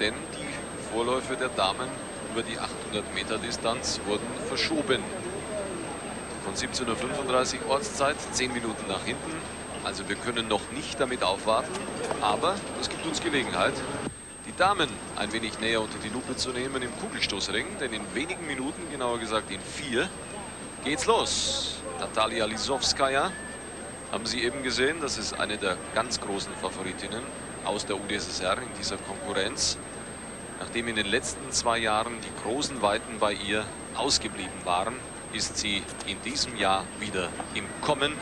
denn die Vorläufe der Damen über die 800 Meter Distanz wurden verschoben. Von 17.35 Uhr Ortszeit, 10 Minuten nach hinten. Also wir können noch nicht damit aufwarten, aber es gibt uns Gelegenheit, die Damen ein wenig näher unter die Lupe zu nehmen im Kugelstoßring, denn in wenigen Minuten, genauer gesagt in vier, geht's los. Natalia Lisowskaja haben Sie eben gesehen, das ist eine der ganz großen Favoritinnen aus der UdSSR in dieser Konkurrenz. Nachdem in den letzten zwei Jahren die großen Weiten bei ihr ausgeblieben waren, ist sie in diesem Jahr wieder im Kommen.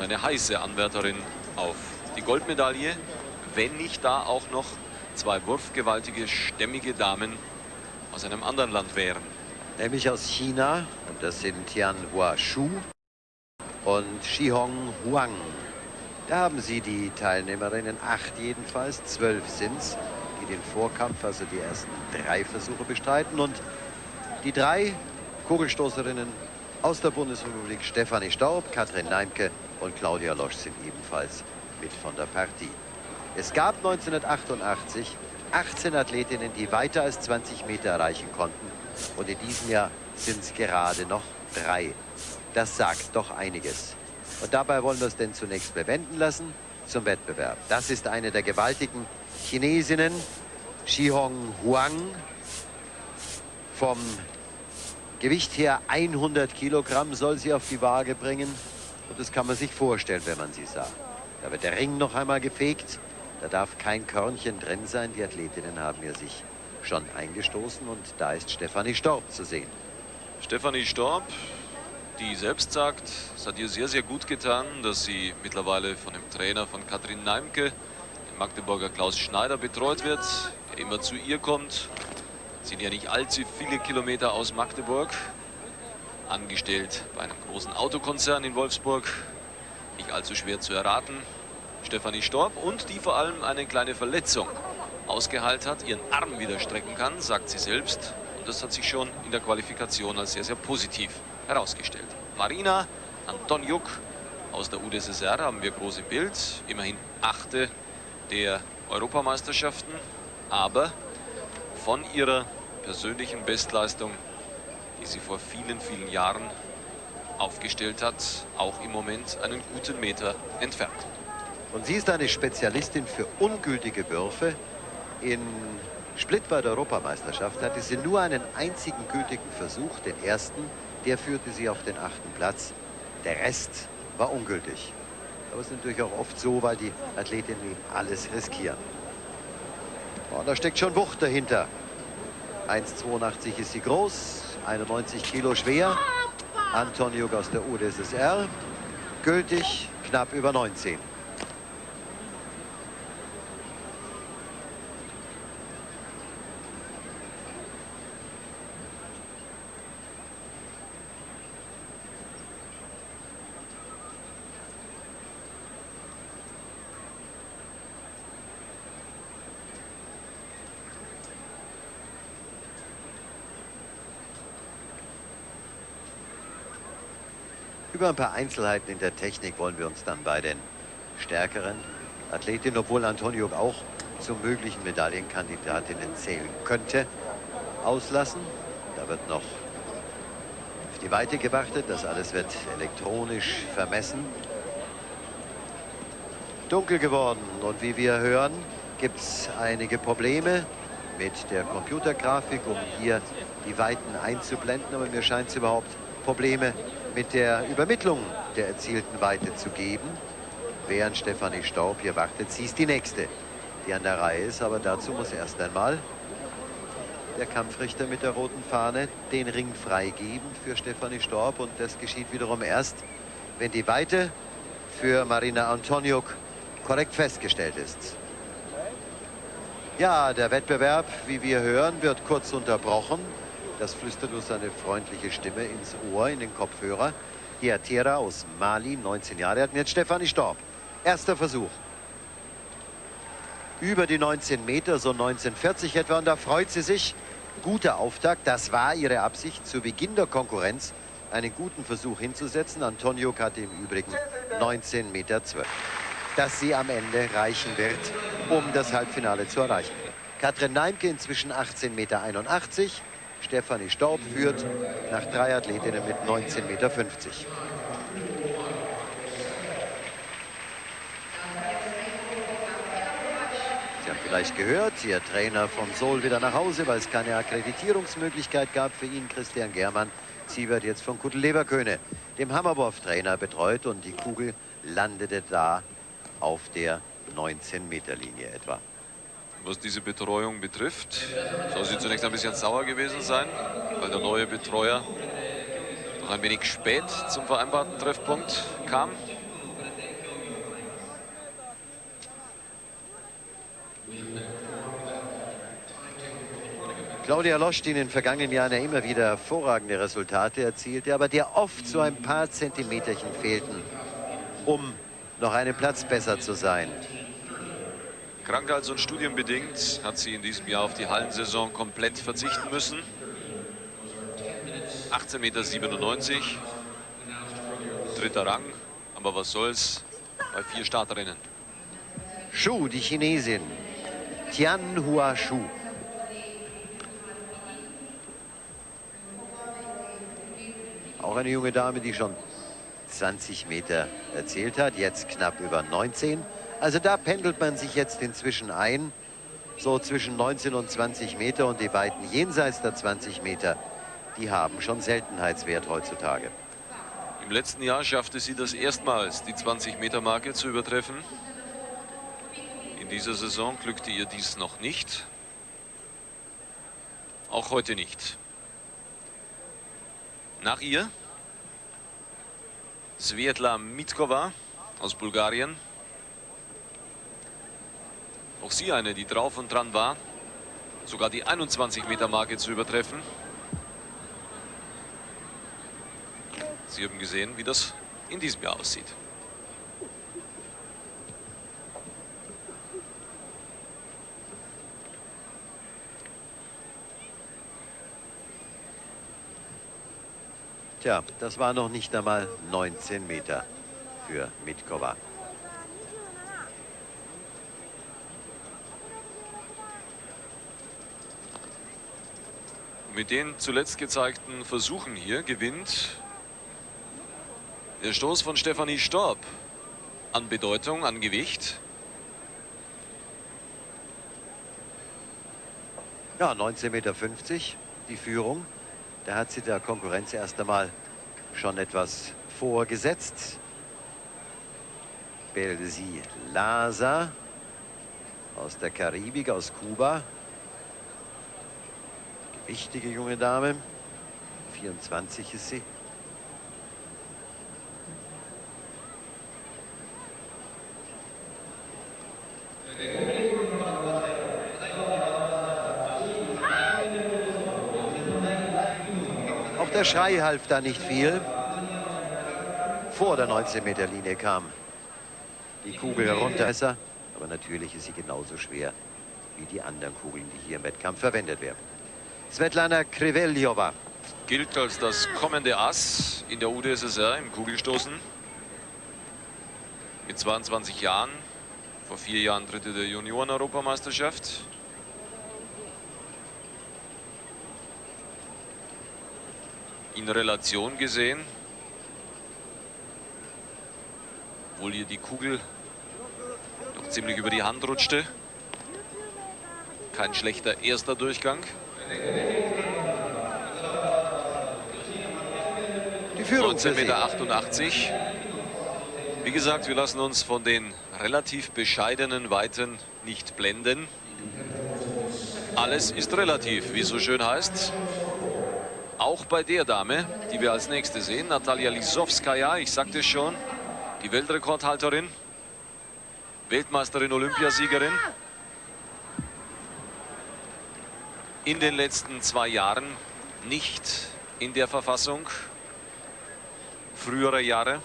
Eine heiße Anwärterin auf die Goldmedaille, wenn nicht da auch noch zwei wurfgewaltige, stämmige Damen aus einem anderen Land wären. Nämlich aus China, und das sind Tian Hua Shu und Shihong Huang. Da haben Sie die Teilnehmerinnen, acht jedenfalls, zwölf sind es, die den Vorkampf, also die ersten drei Versuche bestreiten. Und die drei Kugelstoßerinnen aus der Bundesrepublik, Stefanie Staub, Katrin Neimke und Claudia Losch sind ebenfalls mit von der Partie. Es gab 1988 18 Athletinnen, die weiter als 20 Meter erreichen konnten. Und in diesem Jahr sind es gerade noch drei. Das sagt doch einiges. Und dabei wollen wir es denn zunächst bewenden lassen zum Wettbewerb. Das ist eine der gewaltigen Chinesinnen, Shihong Huang. Vom Gewicht her 100 Kilogramm soll sie auf die Waage bringen. Und das kann man sich vorstellen, wenn man sie sah. Da wird der Ring noch einmal gefegt. Da darf kein Körnchen drin sein. Die Athletinnen haben ja sich schon eingestoßen und da ist Stefanie Storb zu sehen. Stefanie Storb die selbst sagt, es hat ihr sehr, sehr gut getan, dass sie mittlerweile von dem Trainer von Katrin Neimke, dem Magdeburger Klaus Schneider, betreut wird, der immer zu ihr kommt. Sind ja nicht allzu viele Kilometer aus Magdeburg, angestellt bei einem großen Autokonzern in Wolfsburg, nicht allzu schwer zu erraten. Stefanie Storb und die vor allem eine kleine Verletzung ausgeheilt hat, ihren Arm wieder strecken kann, sagt sie selbst. Und das hat sich schon in der Qualifikation als sehr, sehr positiv herausgestellt. Marina Antoniuk aus der UdSSR haben wir groß im Bild. Immerhin achte der Europameisterschaften. Aber von ihrer persönlichen Bestleistung, die sie vor vielen, vielen Jahren aufgestellt hat, auch im Moment einen guten Meter entfernt. Und sie ist eine Spezialistin für ungültige Würfe. In Split bei der Europameisterschaft hatte sie nur einen einzigen gültigen Versuch, den ersten, der führte sie auf den achten Platz. Der Rest war ungültig. Aber es ist natürlich auch oft so, weil die Athletinnen alles riskieren. Oh, da steckt schon Wucht dahinter. 1,82 ist sie groß, 91 Kilo schwer. Antonio aus der UdSSR. Gültig knapp über 19. Über ein paar Einzelheiten in der Technik wollen wir uns dann bei den stärkeren Athletinnen, obwohl Antonio auch zu möglichen Medaillenkandidatinnen zählen könnte, auslassen. Da wird noch auf die Weite gewartet. Das alles wird elektronisch vermessen. Dunkel geworden und wie wir hören, gibt es einige Probleme mit der Computergrafik, um hier die Weiten einzublenden. Aber mir scheint es überhaupt Probleme mit der Übermittlung der erzielten Weite zu geben. Während Stefanie Staub hier wartet, sie ist die Nächste, die an der Reihe ist. Aber dazu muss erst einmal der Kampfrichter mit der roten Fahne den Ring freigeben für Stefanie Staub. Und das geschieht wiederum erst, wenn die Weite für Marina Antoniuk korrekt festgestellt ist. Ja, der Wettbewerb, wie wir hören, wird kurz unterbrochen. Das flüstert uns seine freundliche Stimme ins Ohr, in den Kopfhörer. Hier Tera aus Mali, 19 Jahre alt. Jetzt Stefanie Storb. Erster Versuch. Über die 19 Meter, so 1940 etwa. Und da freut sie sich. Guter Auftakt. Das war ihre Absicht, zu Beginn der Konkurrenz einen guten Versuch hinzusetzen. Antonio hatte im Übrigen 19 Meter 12. Dass sie am Ende reichen wird, um das Halbfinale zu erreichen. Katrin Neimke inzwischen 18,81 Meter. Stefanie Staub führt nach drei Athletinnen mit 19,50 Meter. Sie haben vielleicht gehört, Ihr Trainer vom Sol wieder nach Hause, weil es keine Akkreditierungsmöglichkeit gab für ihn, Christian Germann. Sie wird jetzt von Kutel Leverköhne, dem Hammerwurf-Trainer, betreut und die Kugel landete da auf der 19-Meter-Linie etwa. Was diese Betreuung betrifft, soll sie zunächst ein bisschen sauer gewesen sein, weil der neue Betreuer noch ein wenig spät zum vereinbarten Treffpunkt kam. Claudia Losch, die in den vergangenen Jahren ja immer wieder hervorragende Resultate erzielte, aber der oft so ein paar Zentimeterchen fehlten, um noch einen Platz besser zu sein. Krankheits- und studienbedingt hat sie in diesem Jahr auf die Hallensaison komplett verzichten müssen. 18,97 Meter, dritter Rang, aber was soll's bei vier Starterinnen. Shu, die Chinesin, Tian Hua Shu. Auch eine junge Dame, die schon 20 Meter erzählt hat, jetzt knapp über 19. Also da pendelt man sich jetzt inzwischen ein, so zwischen 19 und 20 Meter und die Weiten jenseits der 20 Meter, die haben schon Seltenheitswert heutzutage. Im letzten Jahr schaffte sie das erstmals, die 20-Meter-Marke zu übertreffen. In dieser Saison glückte ihr dies noch nicht. Auch heute nicht. Nach ihr Svetla Mitkova aus Bulgarien. Auch sie eine, die drauf und dran war, sogar die 21-Meter-Marke zu übertreffen. Sie haben gesehen, wie das in diesem Jahr aussieht. Tja, das war noch nicht einmal 19 Meter für Mitkova. Mit den zuletzt gezeigten Versuchen hier gewinnt der Stoß von Stefanie Storb an Bedeutung, an Gewicht. Ja, 19,50 Meter die Führung. Da hat sie der Konkurrenz erst einmal schon etwas vorgesetzt. Belsi Laza aus der Karibik, aus Kuba. Wichtige junge Dame. 24 ist sie. Auch der Schrei half da nicht viel. Vor der 19-Meter-Linie kam die Kugel herunter. Aber natürlich ist sie genauso schwer wie die anderen Kugeln, die hier im Wettkampf verwendet werden. Svetlana Kriveljova. Gilt als das kommende Ass in der UdSSR im Kugelstoßen. Mit 22 Jahren. Vor vier Jahren Dritte der Junioren-Europameisterschaft. In Relation gesehen. Obwohl ihr die Kugel doch ziemlich über die Hand rutschte. Kein schlechter erster Durchgang. Die Führung 19,88 Meter. Wie gesagt, wir lassen uns von den relativ bescheidenen Weiten nicht blenden. Alles ist relativ, wie es so schön heißt. Auch bei der Dame, die wir als nächste sehen, Natalia Lisowskaja, ich sagte es schon, die Weltrekordhalterin, Weltmeisterin, Olympiasiegerin. In den letzten zwei Jahren nicht in der Verfassung früherer Jahre.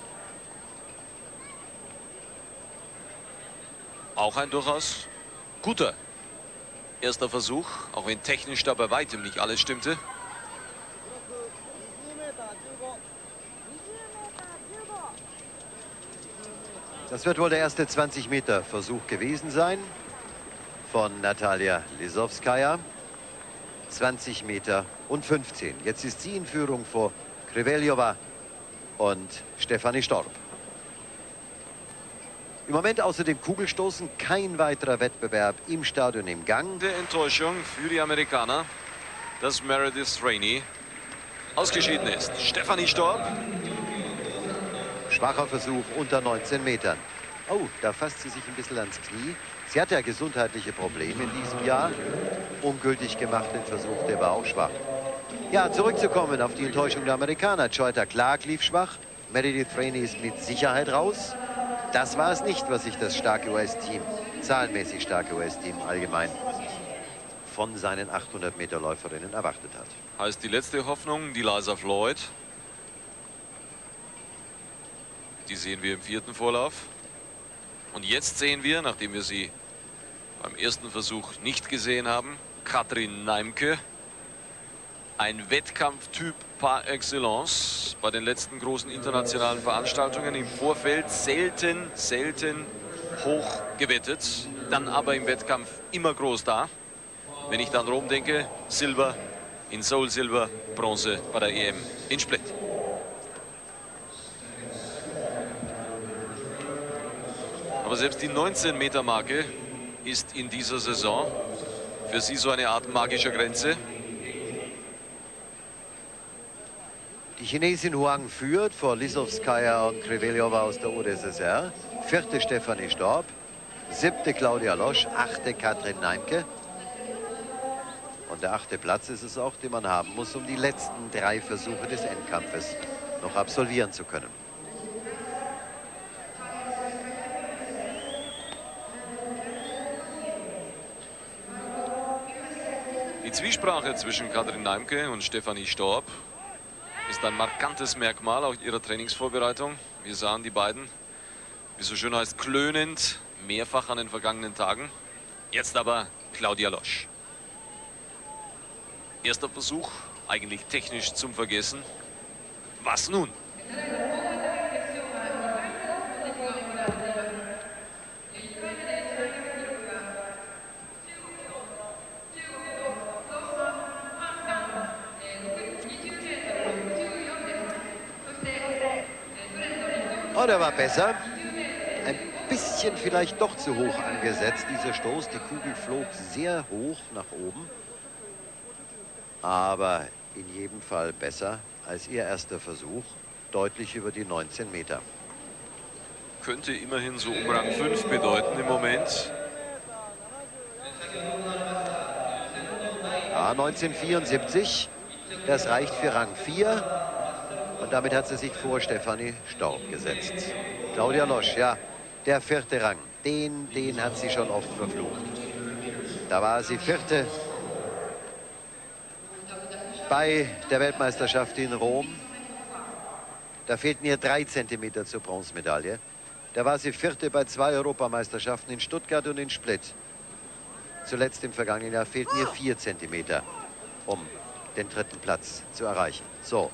Auch ein durchaus guter erster Versuch, auch wenn technisch da bei weitem nicht alles stimmte. Das wird wohl der erste 20 Meter Versuch gewesen sein von Natalia Lisowskaja. 20 Meter und 15. Jetzt ist sie in Führung vor Kriveljova und Stefanie Storb. Im Moment außer dem Kugelstoßen kein weiterer Wettbewerb im Stadion im Gang. Der Enttäuschung für die Amerikaner, dass Meredith Rainey ausgeschieden ist. Stefanie Storb. Schwacher Versuch unter 19 Metern. Oh, da fasst sie sich ein bisschen ans Knie. Sie hat ja gesundheitliche Probleme in diesem Jahr. Ungültig gemacht den Versuch, der war auch schwach. Ja, zurückzukommen auf die Enttäuschung der Amerikaner. Joyta Clark lief schwach. Meredith Rainey ist mit Sicherheit raus. Das war es nicht, was sich das starke US-Team, zahlenmäßig starke US-Team allgemein von seinen 800-Meter-Läuferinnen erwartet hat. Heißt die letzte Hoffnung, die Liza Floyd. Die sehen wir im vierten Vorlauf. Und jetzt sehen wir, nachdem wir sie beim ersten Versuch nicht gesehen haben, Katrin Neimke. Ein Wettkampftyp par excellence bei den letzten großen internationalen Veranstaltungen im Vorfeld selten, selten hoch gewettet, dann aber im Wettkampf immer groß da. Wenn ich dann Rom denke, Silber in Seoul Silber, Bronze bei der EM in Split. Aber selbst die 19 Meter Marke ist in dieser Saison für sie so eine Art magischer Grenze. Die Chinesin Huang führt vor Lisowskaja und Kriveljova aus der UdSSR. Vierte Stefanie Storb. Siebte Claudia Losch. Achte Katrin Neimke. Und der achte Platz ist es auch, den man haben muss, um die letzten drei Versuche des Endkampfes noch absolvieren zu können. Die Zwiesprache zwischen Katrin Neimke und Stefanie Storb ist ein markantes Merkmal auch ihrer Trainingsvorbereitung. Wir sahen die beiden, wie so schön heißt, klönend, mehrfach an den vergangenen Tagen. Jetzt aber Claudia Losch. Erster Versuch, eigentlich technisch zum Vergessen. Was nun? Oh, der war besser. Ein bisschen vielleicht doch zu hoch angesetzt, dieser Stoß. Die Kugel flog sehr hoch nach oben. Aber in jedem Fall besser als ihr erster Versuch. Deutlich über die 19 Meter. Könnte immerhin so um Rang 5 bedeuten im Moment. Ja, 1974. Das reicht für Rang 4. Und damit hat sie sich vor Stefanie Storb gesetzt. Claudia Losch, ja, der vierte Rang. Den, den hat sie schon oft verflucht. Da war sie vierte bei der Weltmeisterschaft in Rom. Da fehlten ihr drei Zentimeter zur Bronzemedaille. Da war sie vierte bei zwei Europameisterschaften in Stuttgart und in Split. Zuletzt im vergangenen Jahr fehlten ihr vier Zentimeter, um den dritten Platz zu erreichen. So,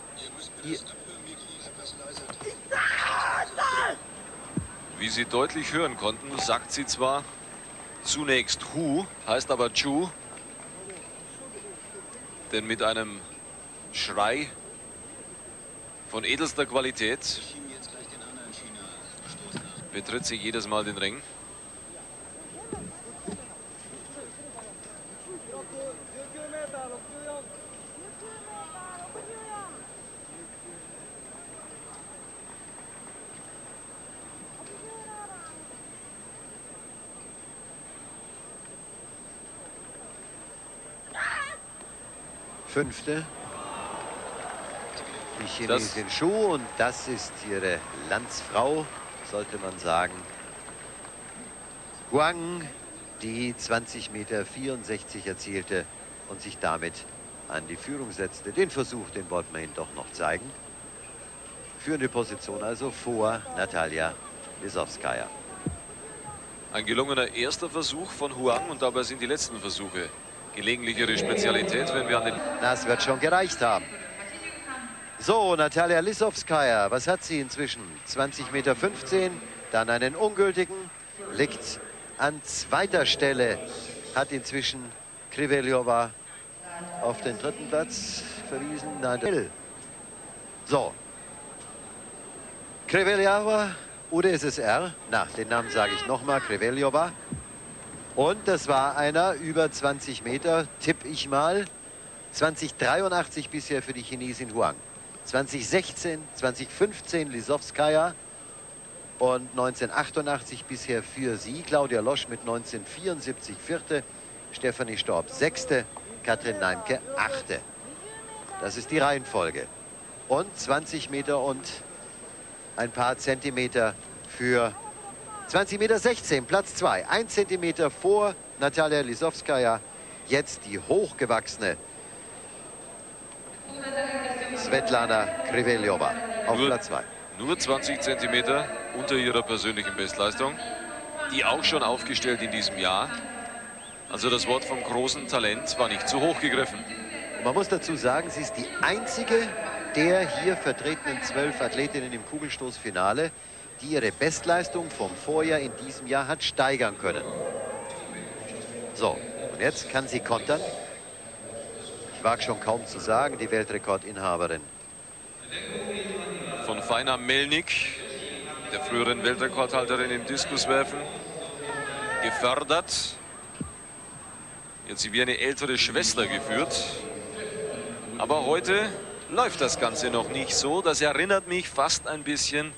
hier. Wie Sie deutlich hören konnten, sagt sie zwar zunächst Hu, heißt aber Chu. Denn mit einem Schrei von edelster Qualität betritt sie jedes Mal den Ring. Fünfte. Die Chinesin Schuh und das ist ihre Landsfrau, sollte man sagen. Huang, die 20 Meter 64 erzielte und sich damit an die Führung setzte. Den Versuch, den wollten wir doch noch zeigen. Führende Position also vor Natalia Lisowskaja. Ein gelungener erster Versuch von Huang und dabei sind die letzten Versuche gelegentlich ihre Spezialität, wenn wir an den... Das wird schon gereicht haben. So, Natalia Lisowskaja, was hat sie inzwischen? 20,15 Meter, 15, dann einen ungültigen, liegt an zweiter Stelle hat inzwischen Kriveljova auf den dritten Platz verwiesen. Nein, so. Kriveljova, UdSSR, na, den Namen sage ich nochmal, Kriveljova. Und das war einer über 20 Meter, tippe ich mal. 2083 bisher für die Chinesin Huang. 2016, 2015 Lisowskaja und 1988 bisher für sie. Claudia Losch mit 1974 vierte, Stefanie Storb sechste, Katrin Neimke achte. Das ist die Reihenfolge. Und 20 Meter und ein paar Zentimeter für 20 Meter 16, Platz 2. Ein Zentimeter vor Natalia Lisowskaja. Jetzt die hochgewachsene Svetlana Kriveljova auf nur, Platz 2. Nur 20 Zentimeter unter ihrer persönlichen Bestleistung. Die auch schon aufgestellt in diesem Jahr. Also das Wort vom großen Talent war nicht zu hoch gegriffen. Man muss dazu sagen, sie ist die einzige der hier vertretenen zwölf Athletinnen im Kugelstoßfinale, die ihre Bestleistung vom Vorjahr in diesem Jahr hat steigern können. So, und jetzt kann sie kontern. Ich wage schon kaum zu sagen, die Weltrekordinhaberin. Von Feiner Melnik, der früheren Weltrekordhalterin im Diskuswerfen, gefördert. Jetzt sie wie eine ältere Schwester geführt. Aber heute läuft das Ganze noch nicht so. Das erinnert mich fast ein bisschen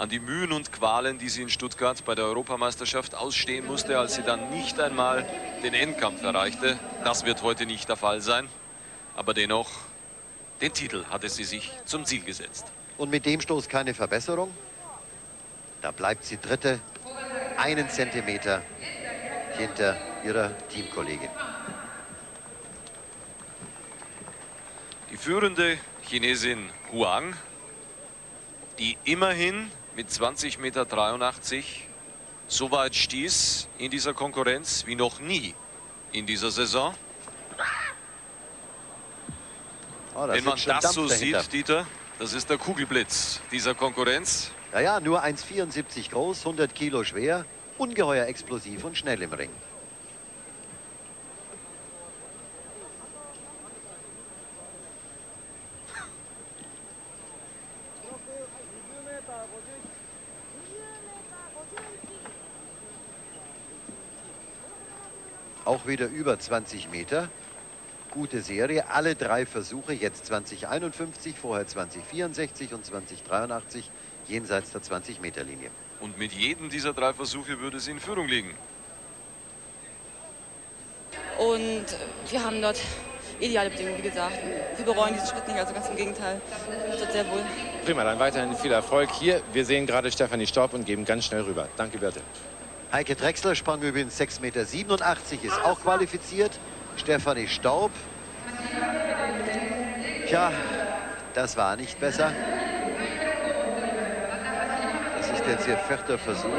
an die Mühen und Qualen, die sie in Stuttgart bei der Europameisterschaft ausstehen musste, als sie dann nicht einmal den Endkampf erreichte. Das wird heute nicht der Fall sein. Aber dennoch, den Titel hatte sie sich zum Ziel gesetzt. Und mit dem Stoß keine Verbesserung. Da bleibt sie Dritte, einen Zentimeter hinter ihrer Teamkollegin. Die führende Chinesin Huang, die immerhin mit 20,83 Meter so weit stieß in dieser Konkurrenz wie noch nie in dieser Saison. Oh, Wenn man das Dampf so dahinter. sieht, Dieter, das ist der Kugelblitz dieser Konkurrenz. Naja, nur 1,74 groß, 100 Kilo schwer, ungeheuer explosiv und schnell im Ring. Auch wieder über 20 Meter. Gute Serie. Alle drei Versuche, jetzt 2051, vorher 2064 und 2083, jenseits der 20-Meter-Linie. Und mit jedem dieser drei Versuche würde sie in Führung liegen. Und wir haben dort ideale Bedingungen, wie gesagt. Wir bereuen diesen Schritt nicht, also ganz im Gegenteil. Ich dort sehr wohl. Prima, dann weiterhin viel Erfolg hier. Wir sehen gerade Stefanie Staub und geben ganz schnell rüber. Danke, Birte. Heike Drechsler sprang übrigens 6,87 Meter, ist auch qualifiziert. Stefanie Staub. Tja, das war nicht besser. Das ist jetzt ihr vierter Versuch.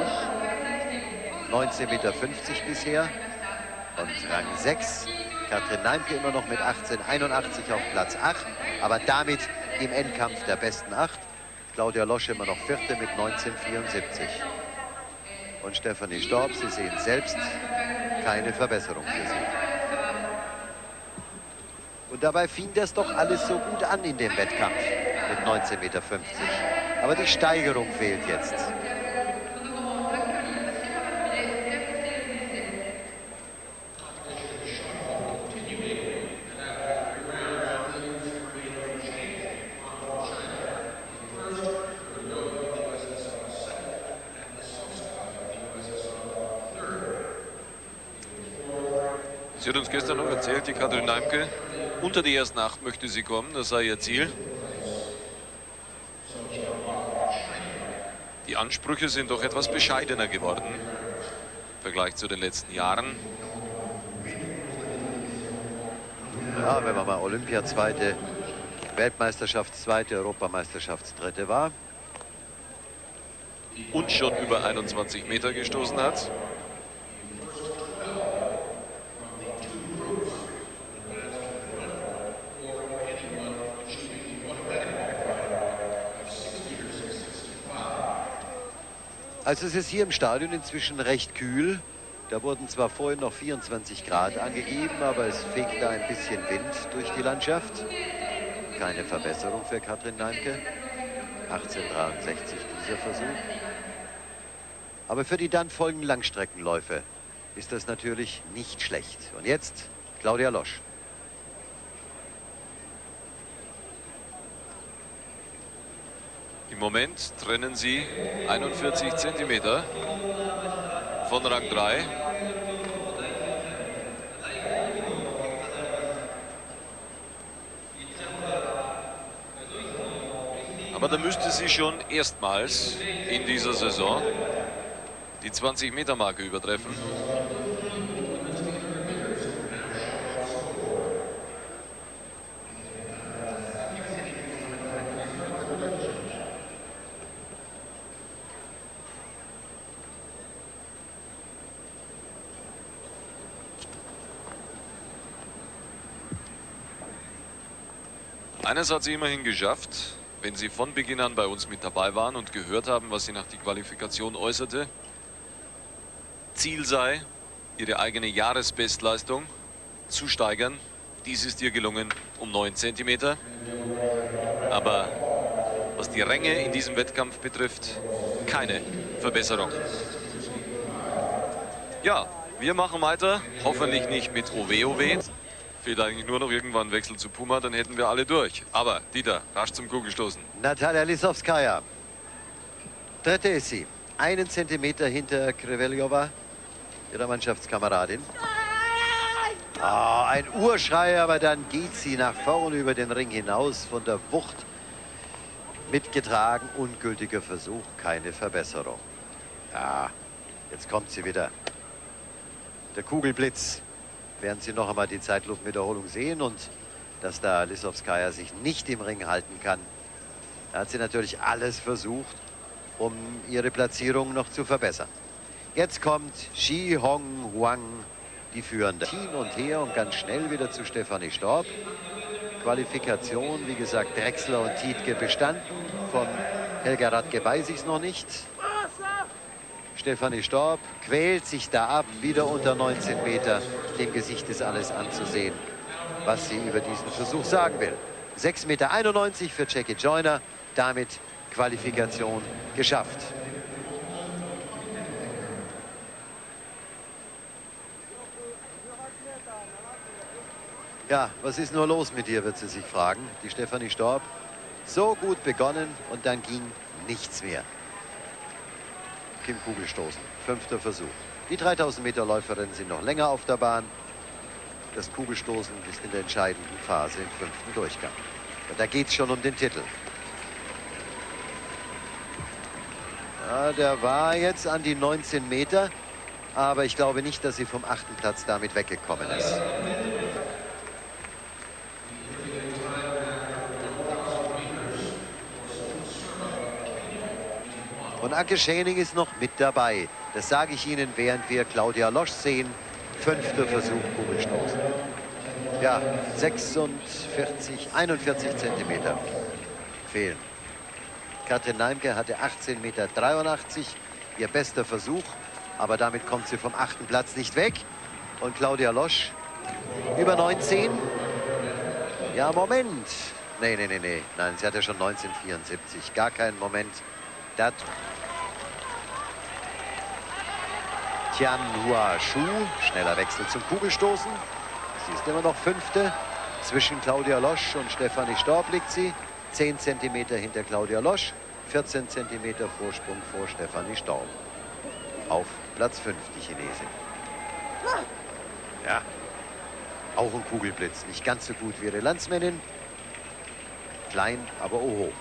19,50 Meter bisher. Und Rang 6. Katrin Neimke immer noch mit 18,81 auf Platz 8. Aber damit im Endkampf der besten 8. Claudia Losch immer noch Vierte mit 19,74 und Stefanie Storb. Sie sehen selbst keine Verbesserung für sie. Und dabei fing das doch alles so gut an in dem Wettkampf mit 19,50 Meter. Aber die Steigerung fehlt jetzt. Erzählt, die Katrin Neimke, unter die ersten acht möchte sie kommen, das sei ihr Ziel. Die Ansprüche sind doch etwas bescheidener geworden im Vergleich zu den letzten Jahren. Ja, wenn man mal Olympia-Zweite, Weltmeisterschaftszweite, Europameisterschaftsdritte war. Und schon über 21 Meter gestoßen hat. Also es ist hier im Stadion inzwischen recht kühl. Da wurden zwar vorhin noch 24 Grad angegeben, aber es fegt da ein bisschen Wind durch die Landschaft. Keine Verbesserung für Katrin Neimke. 1863 dieser Versuch. Aber für die dann folgenden Langstreckenläufe ist das natürlich nicht schlecht. Und jetzt Claudia Losch. Moment trennen sie 41 Zentimeter von Rang 3. Aber da müsste sie schon erstmals in dieser Saison die 20-Meter-Marke übertreffen. Eines hat sie immerhin geschafft, wenn Sie von Beginn an bei uns mit dabei waren und gehört haben, was sie nach der Qualifikation äußerte. Ziel sei, ihre eigene Jahresbestleistung zu steigern. Dies ist ihr gelungen um 9 cm. Aber was die Ränge in diesem Wettkampf betrifft, keine Verbesserung. Ja, wir machen weiter. Hoffentlich nicht mit OWOW. Fehlt eigentlich nur noch irgendwann Wechsel zu Puma, dann hätten wir alle durch. Aber, Dieter, rasch zum Kugelstoßen. Natalia Lisowskaja. Dritte ist sie. Einen Zentimeter hinter Kreveljova, ihrer Mannschaftskameradin. Oh, ein Urschrei, aber dann geht sie nach vorne über den Ring hinaus von der Wucht. Mitgetragen, ungültiger Versuch, keine Verbesserung. Ja, jetzt kommt sie wieder. Der Kugelblitz werden Sie noch einmal die Zeitlupenwiederholung sehen und dass da Lissowskaja sich nicht im Ring halten kann. Da hat sie natürlich alles versucht, um ihre Platzierung noch zu verbessern. Jetzt kommt Shi Hong Huang, die Führende. Hin und her und ganz schnell wieder zu Stefanie Storb. Qualifikation, wie gesagt, Drechsler und Tietke bestanden. Von Helga Radke weiß ich es noch nicht. Stefanie Storb quält sich da ab, wieder unter 19 Meter. Dem Gesicht ist alles anzusehen, was sie über diesen Versuch sagen will. 6,91 Meter für Jackie Joyner, damit Qualifikation geschafft. Ja, was ist nur los mit dir, wird sie sich fragen. Die Stefanie Storb. So gut begonnen und dann ging nichts mehr. Kim Kugelstoßen. Fünfter Versuch. Die 3000 Meter Läuferinnen sind noch länger auf der Bahn. Das Kugelstoßen ist in der entscheidenden Phase im fünften Durchgang. Und da geht es schon um den Titel. Ja, der war jetzt an die 19 Meter, aber ich glaube nicht, dass sie vom achten Platz damit weggekommen ist. Und Anke Schäning ist noch mit dabei. Das sage ich Ihnen, während wir Claudia Losch sehen. Fünfter Versuch, Kugelstoßen. Ja, 46, 41 Zentimeter fehlen. Katrin Neimke hatte 18,83 Meter, ihr bester Versuch. Aber damit kommt sie vom achten Platz nicht weg. Und Claudia Losch über 19. Ja, Moment. Nee, nee, nee, nee. Nein, sie hatte schon 1974. Gar keinen Moment. Das Tian Hua Shu, schneller Wechsel zum Kugelstoßen. Sie ist immer noch Fünfte. Zwischen Claudia Losch und Stefanie Storb liegt sie. 10 cm hinter Claudia Losch, 14 cm Vorsprung vor Stefanie Storb. Auf Platz 5 die Chinesin. Ja, auch ein Kugelblitz. Nicht ganz so gut wie ihre Landsmännin. Klein, aber oho.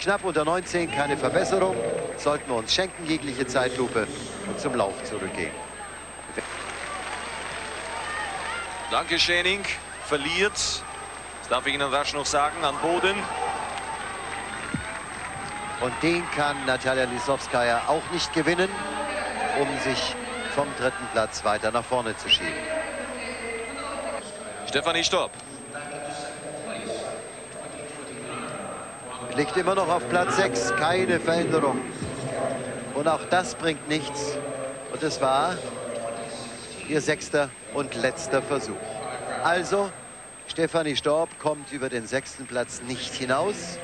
Knapp unter 19, keine Verbesserung. Sollten wir uns schenken, jegliche Zeitlupe und zum Lauf zurückgehen. Danke, Schäning. Verliert, das darf ich Ihnen rasch noch sagen, an Boden. Und den kann Natalia Lisowskaja auch nicht gewinnen, um sich vom dritten Platz weiter nach vorne zu schieben. Stefanie Stopp. Liegt immer noch auf Platz 6, keine Veränderung. Und auch das bringt nichts. Und es war ihr sechster und letzter Versuch. Also, Stefanie Storb kommt über den sechsten Platz nicht hinaus,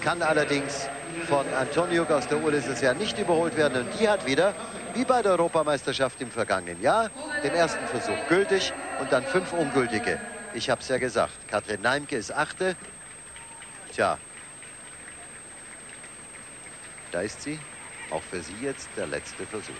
kann allerdings von Antonio aus der Uhr dieses Jahr nicht überholt werden. Und die hat wieder, wie bei der Europameisterschaft im vergangenen Jahr, den ersten Versuch gültig und dann fünf ungültige. Ich habe es ja gesagt, Katrin Neimke ist achte. Tja, da ist sie. Auch für sie jetzt der letzte Versuch.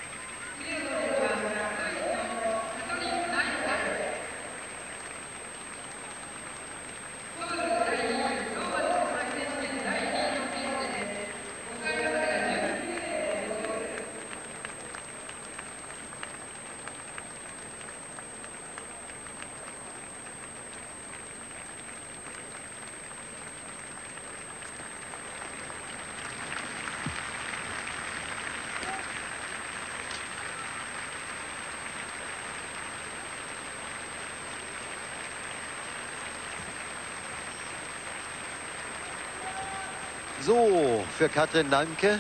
So, für Katrin Nanke.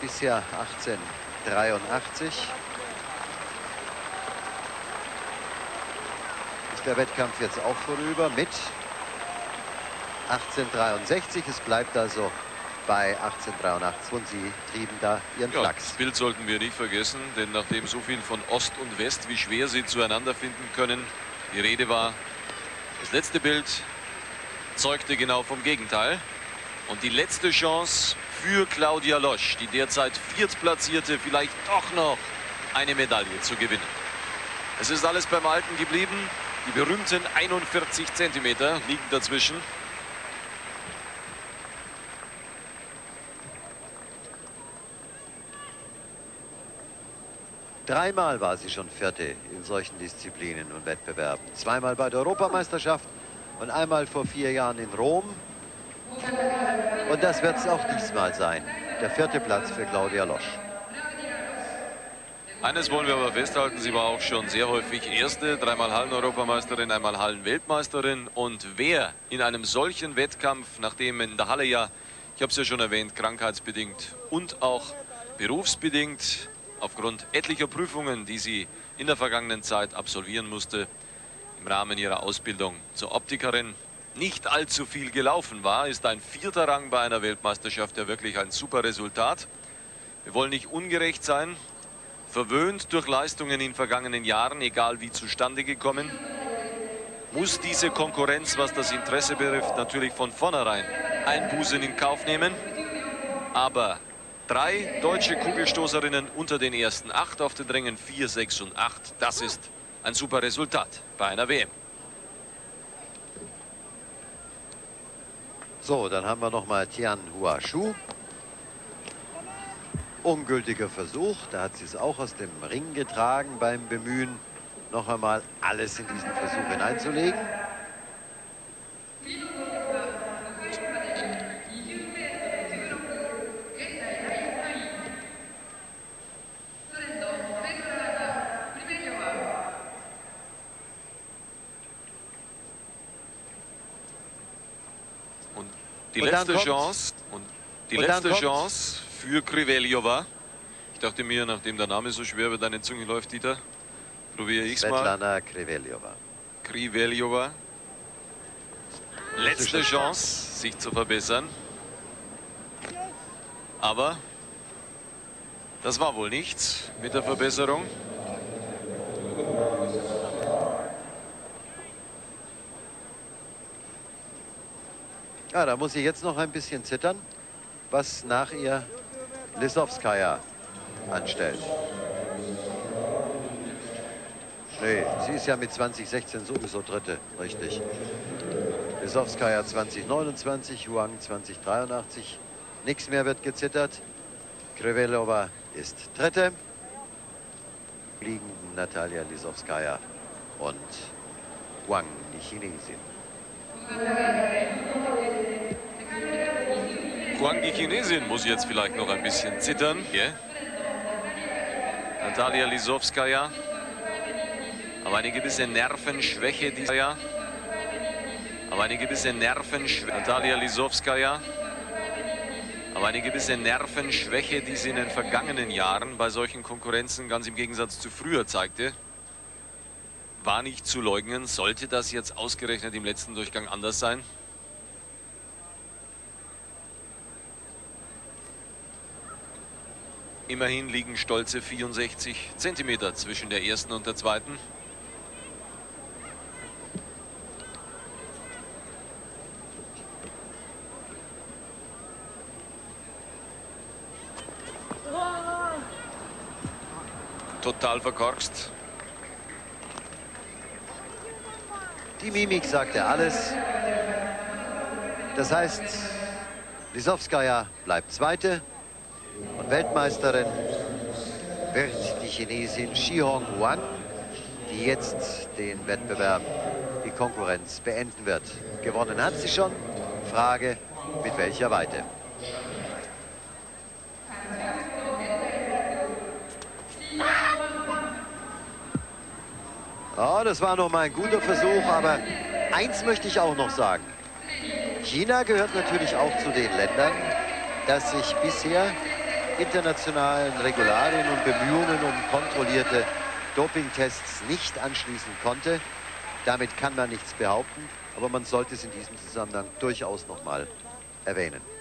Bisher 1883. Ist der Wettkampf jetzt auch vorüber mit 1863. Es bleibt also bei 1883 und sie trieben da ihren ja, Flachs. Das Bild sollten wir nicht vergessen, denn nachdem so viel von Ost und West, wie schwer sie zueinander finden können, die Rede war, das letzte Bild zeugte genau vom Gegenteil. Und die letzte Chance für Claudia Losch, die derzeit Viertplatzierte, vielleicht doch noch eine Medaille zu gewinnen. Es ist alles beim Alten geblieben. Die berühmten 41 Zentimeter liegen dazwischen. Dreimal war sie schon Vierte in solchen Disziplinen und Wettbewerben. Zweimal bei der Europameisterschaft und einmal vor vier Jahren in Rom. Und das wird es auch diesmal sein. Der vierte Platz für Claudia Losch. Eines wollen wir aber festhalten, sie war auch schon sehr häufig Erste, dreimal Hallen-Europameisterin, einmal Hallen-Weltmeisterin. Und wer in einem solchen Wettkampf, nachdem in der Halle ja, ich habe es ja schon erwähnt, krankheitsbedingt und auch berufsbedingt, aufgrund etlicher Prüfungen, die sie in der vergangenen Zeit absolvieren musste, im Rahmen ihrer Ausbildung zur Optikerin nicht allzu viel gelaufen war, ist ein vierter Rang bei einer Weltmeisterschaft ja wirklich ein super Resultat. Wir wollen nicht ungerecht sein, verwöhnt durch Leistungen in vergangenen Jahren, egal wie zustande gekommen, muss diese Konkurrenz, was das Interesse betrifft, natürlich von vornherein Einbußen in Kauf nehmen. Aber drei deutsche Kugelstoßerinnen unter den ersten acht auf den Rängen 4, 6 und 8, das ist ein super Resultat bei einer WM. So, dann haben wir noch mal Tian Huashu. Ungültiger Versuch, da hat sie es auch aus dem Ring getragen beim Bemühen, noch einmal alles in diesen Versuch hineinzulegen. Die Und letzte Chance und die Und letzte Chance für Kriveljova. Ich dachte mir, nachdem der Name so schwer über deine Zunge läuft, Dieter, probiere ich es mal. Svetlana Kriveljova. Kriveljova. Letzte Chance, sich zu verbessern. Aber das war wohl nichts mit der Verbesserung. Ja, da muss ich jetzt noch ein bisschen zittern, was nach ihr Lisowskaja anstellt. Nee, sie ist ja mit 2016 sowieso Dritte, richtig. Lisowskaja 2029, Huang 2083. Nichts mehr wird gezittert. Krivelova ist Dritte. Liegen Natalia Lisowskaja und Huang, die Chinesin. Huang, die Chinesin, muss jetzt vielleicht noch ein bisschen zittern. Hier. Natalia Lisowskaja. Aber eine gewisse Nervenschwäche dieser Jahr. Aber eine gewisse Nervenschwäche. Natalia Lisowskaja. Aber eine gewisse Nervenschwäche, die sie in den vergangenen Jahren bei solchen Konkurrenzen ganz im Gegensatz zu früher zeigte, war nicht zu leugnen. Sollte das jetzt ausgerechnet im letzten Durchgang anders sein? Immerhin liegen stolze 64 Zentimeter zwischen der ersten und der zweiten. Total verkorkst. Die Mimik sagte alles. Das heißt, Lisowskaja bleibt Zweite. Und Weltmeisterin wird die Chinesin Shi Hong Huan, die jetzt den Wettbewerb, die Konkurrenz beenden wird. Gewonnen hat sie schon. Frage, mit welcher Weite? Oh, das war noch mal ein guter Versuch, aber eins möchte ich auch noch sagen. China gehört natürlich auch zu den Ländern, das sich bisher internationalen Regularien und Bemühungen um kontrollierte Dopingtests nicht anschließen konnte. Damit kann man nichts behaupten, aber man sollte es in diesem Zusammenhang durchaus noch mal erwähnen.